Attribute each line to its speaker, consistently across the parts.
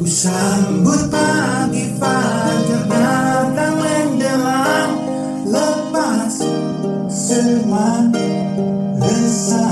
Speaker 1: Ku sambut pagi fajar datang menjelang. Lepas semua resah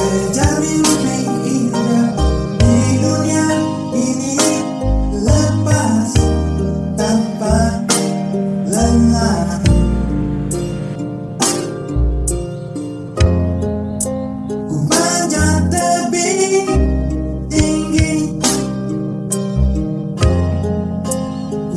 Speaker 1: Terjamin lebih indah di dunia ini. Lepas tanpa lelah Ku manjat lebih tinggi. Ku